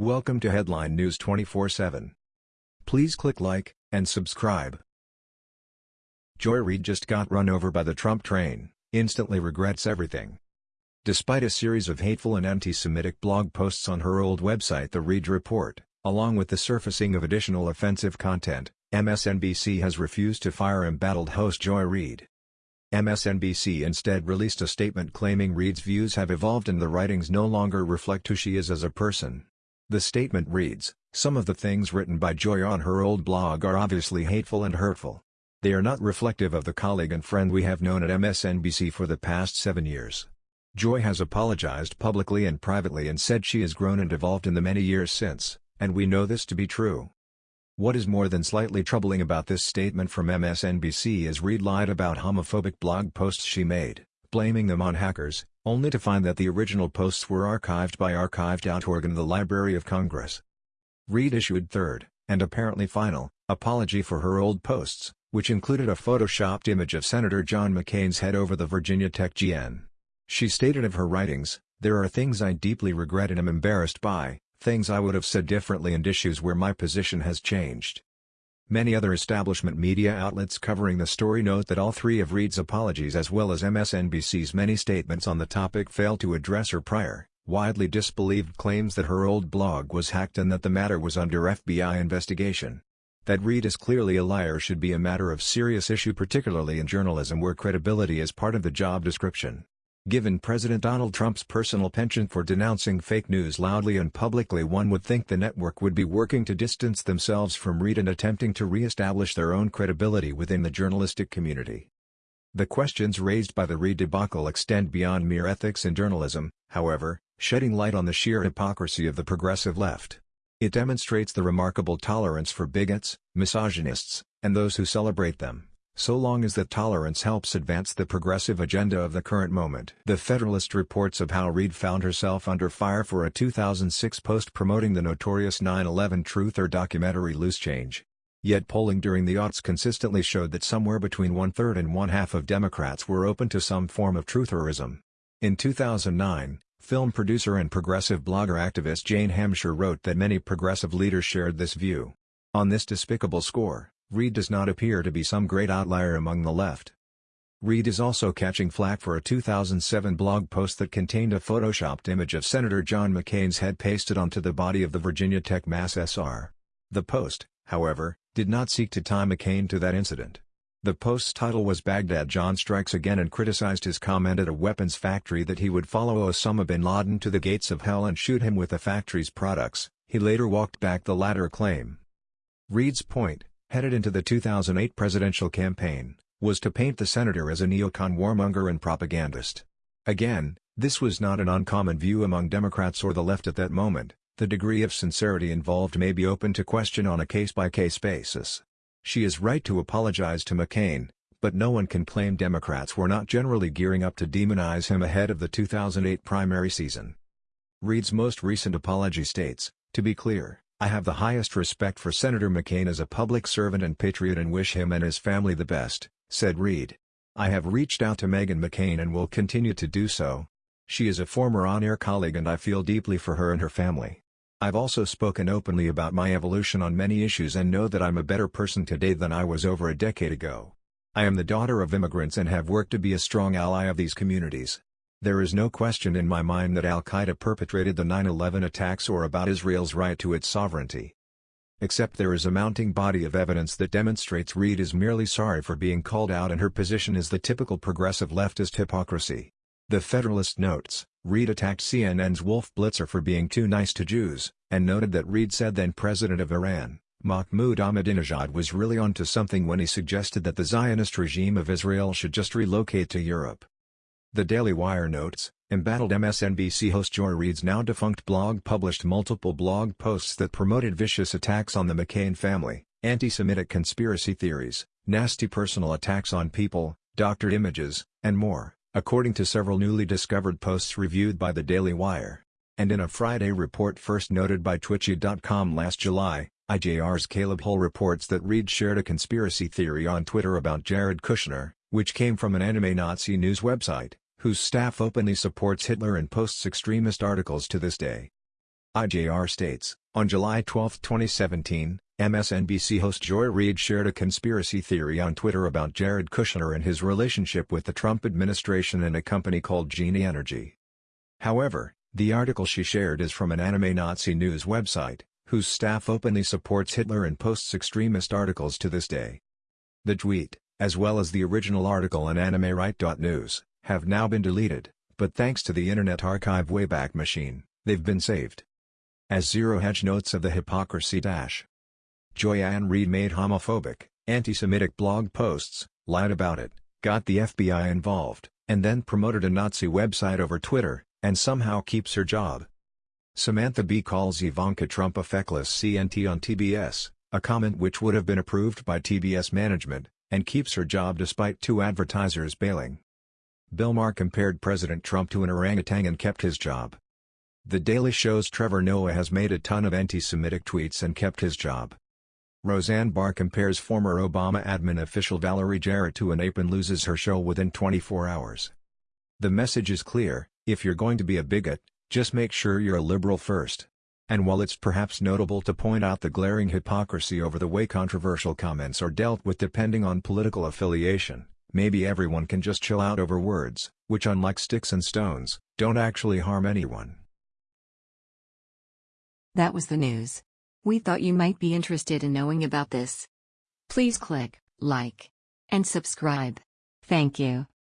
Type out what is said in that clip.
Welcome to Headline News 24/7. Please click like and subscribe. Joy Reid just got run over by the Trump train, instantly regrets everything. Despite a series of hateful and anti-Semitic blog posts on her old website The Reid Report, along with the surfacing of additional offensive content, MSNBC has refused to fire embattled host Joy Reid. MSNBC instead released a statement claiming Reid's views have evolved and the writings no longer reflect who she is as a person. The statement reads, Some of the things written by Joy on her old blog are obviously hateful and hurtful. They are not reflective of the colleague and friend we have known at MSNBC for the past seven years. Joy has apologized publicly and privately and said she has grown and evolved in the many years since, and we know this to be true. What is more than slightly troubling about this statement from MSNBC is Reid lied about homophobic blog posts she made, blaming them on hackers, only to find that the original posts were archived by archive.org in the Library of Congress. Reid issued third, and apparently final, apology for her old posts, which included a photoshopped image of Senator John McCain's head over the Virginia Tech GN. She stated of her writings, There are things I deeply regret and am embarrassed by, things I would have said differently and issues where my position has changed. Many other establishment media outlets covering the story note that all three of Reid's apologies as well as MSNBC's many statements on the topic fail to address her prior, widely disbelieved claims that her old blog was hacked and that the matter was under FBI investigation. That Reid is clearly a liar should be a matter of serious issue particularly in journalism where credibility is part of the job description. Given President Donald Trump's personal penchant for denouncing fake news loudly and publicly one would think the network would be working to distance themselves from Reid and attempting to re-establish their own credibility within the journalistic community. The questions raised by the Reid debacle extend beyond mere ethics in journalism, however, shedding light on the sheer hypocrisy of the progressive left. It demonstrates the remarkable tolerance for bigots, misogynists, and those who celebrate them so long as that tolerance helps advance the progressive agenda of the current moment. The Federalist reports of how Reid found herself under fire for a 2006 post promoting the notorious 9-11 truther documentary Loose Change. Yet polling during the aughts consistently showed that somewhere between one-third and one-half of Democrats were open to some form of trutherism. In 2009, film producer and progressive blogger activist Jane Hamsher wrote that many progressive leaders shared this view. On this despicable score, Reid does not appear to be some great outlier among the left. Reid is also catching flack for a 2007 blog post that contained a photoshopped image of Senator John McCain's head pasted onto the body of the Virginia Tech Mass SR. The post, however, did not seek to tie McCain to that incident. The post's title was Baghdad John Strikes Again and criticized his comment at a weapons factory that he would follow Osama bin Laden to the gates of hell and shoot him with the factory's products, he later walked back the latter claim. Reid's point, headed into the 2008 presidential campaign, was to paint the senator as a neocon warmonger and propagandist. Again, this was not an uncommon view among Democrats or the left at that moment, the degree of sincerity involved may be open to question on a case-by-case -case basis. She is right to apologize to McCain, but no one can claim Democrats were not generally gearing up to demonize him ahead of the 2008 primary season. Reid's most recent apology states, to be clear, I have the highest respect for Senator McCain as a public servant and patriot and wish him and his family the best, said Reid. I have reached out to Meghan McCain and will continue to do so. She is a former on-air colleague and I feel deeply for her and her family. I've also spoken openly about my evolution on many issues and know that I'm a better person today than I was over a decade ago. I am the daughter of immigrants and have worked to be a strong ally of these communities. There is no question in my mind that al-Qaeda perpetrated the 9-11 attacks or about Israel's right to its sovereignty. Except there is a mounting body of evidence that demonstrates Reid is merely sorry for being called out and her position is the typical progressive leftist hypocrisy. The Federalist notes, Reid attacked CNN's Wolf Blitzer for being too nice to Jews, and noted that Reid said then President of Iran, Mahmoud Ahmadinejad was really onto something when he suggested that the Zionist regime of Israel should just relocate to Europe. The Daily Wire notes, embattled MSNBC host Joy Reid's now defunct blog published multiple blog posts that promoted vicious attacks on the McCain family, anti-Semitic conspiracy theories, nasty personal attacks on people, doctored images, and more, according to several newly discovered posts reviewed by the Daily Wire. And in a Friday report first noted by Twitchy.com last July, IJR's Caleb Hull reports that Reid shared a conspiracy theory on Twitter about Jared Kushner, which came from an anime Nazi news website whose staff openly supports Hitler and posts extremist articles to this day. IJR states, on July 12, 2017, MSNBC host Joy Reid shared a conspiracy theory on Twitter about Jared Kushner and his relationship with the Trump administration and a company called Genie Energy. However, the article she shared is from an anime Nazi news website, whose staff openly supports Hitler and posts extremist articles to this day. The tweet, as well as the original article on AnimeRight.news, have now been deleted, but thanks to the Internet Archive Wayback Machine, they've been saved. As Zero Hedge notes of the hypocrisy dash. Joy-Ann Reid made homophobic, anti-Semitic blog posts, lied about it, got the FBI involved, and then promoted a Nazi website over Twitter, and somehow keeps her job. Samantha Bee calls Ivanka Trump a feckless CNT on TBS, a comment which would have been approved by TBS management, and keeps her job despite two advertisers bailing. Bill Maher compared President Trump to an orangutan and kept his job. The Daily Show's Trevor Noah has made a ton of anti-Semitic tweets and kept his job. Roseanne Barr compares former Obama admin official Valerie Jarrett to an ape and loses her show within 24 hours. The message is clear, if you're going to be a bigot, just make sure you're a liberal first. And while it's perhaps notable to point out the glaring hypocrisy over the way controversial comments are dealt with depending on political affiliation, maybe everyone can just chill out over words, which unlike sticks and stones, don't actually harm anyone. That was the news. We thought you might be interested in knowing about this. Please click like and subscribe. Thank you.